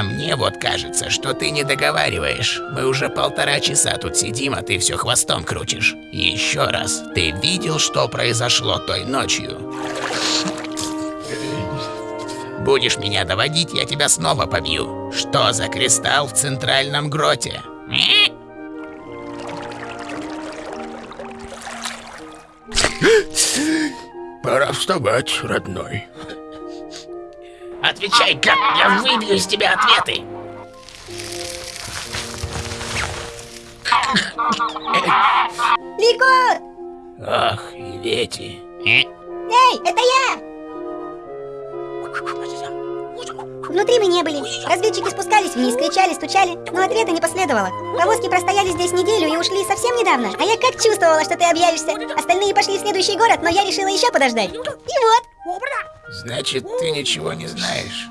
А мне вот кажется, что ты не договариваешь. Мы уже полтора часа тут сидим, а ты все хвостом крутишь. Еще раз, ты видел, что произошло той ночью? Будешь меня доводить, я тебя снова побью. Что за кристалл в центральном гроте? Пора вставать, родной. Отвечай, как я выбью из тебя ответы. Лико! Ах, и Вети. Э? Эй, это я! Внутри мы не были. Разведчики спускались вниз, кричали, стучали, но ответа не последовало. Повозки простояли здесь неделю и ушли совсем недавно. А я как чувствовала, что ты объявишься. Остальные пошли в следующий город, но я решила еще подождать. И вот. Значит, ты ничего не знаешь.